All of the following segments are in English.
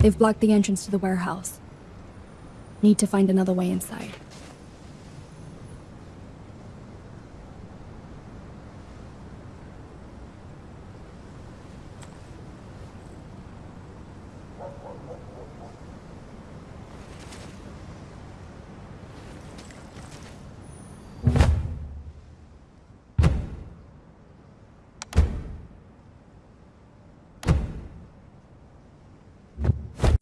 They've blocked the entrance to the warehouse. Need to find another way inside.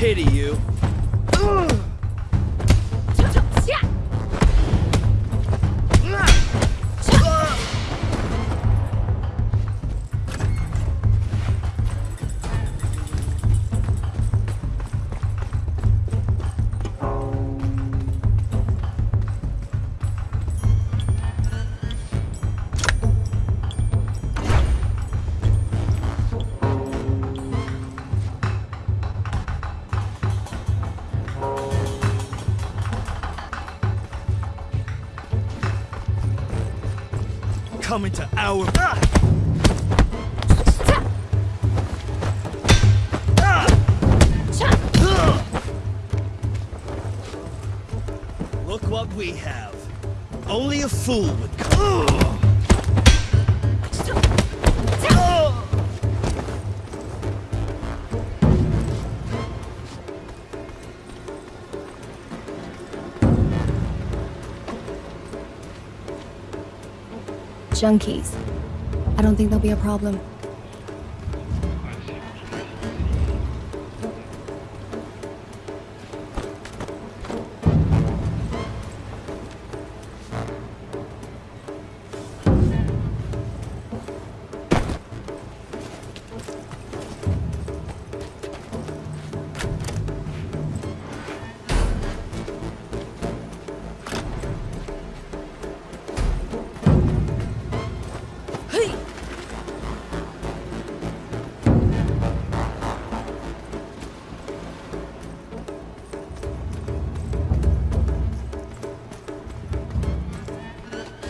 pity you. Coming to our... Look what we have. Only a fool would come. Junkies. I don't think there'll be a problem.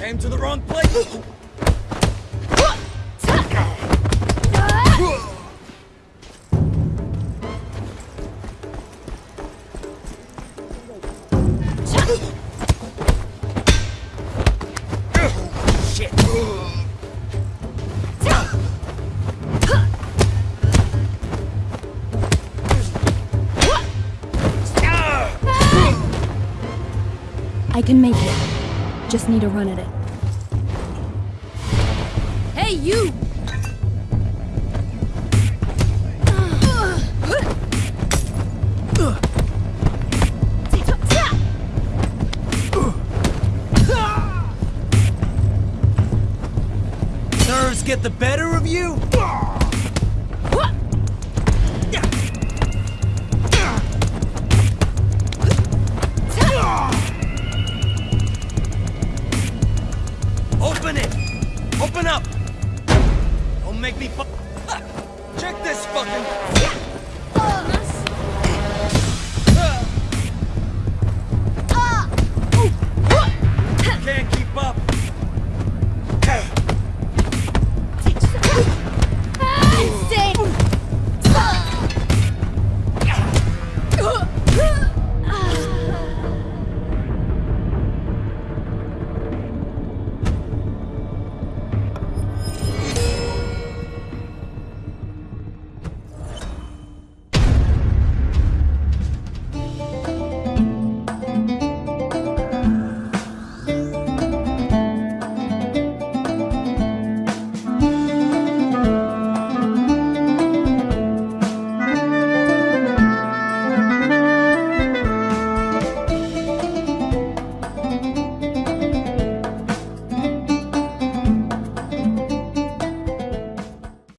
To the wrong place. I can make it. Just need to run at it. Hey you! Nerves get the better of you? Fucking...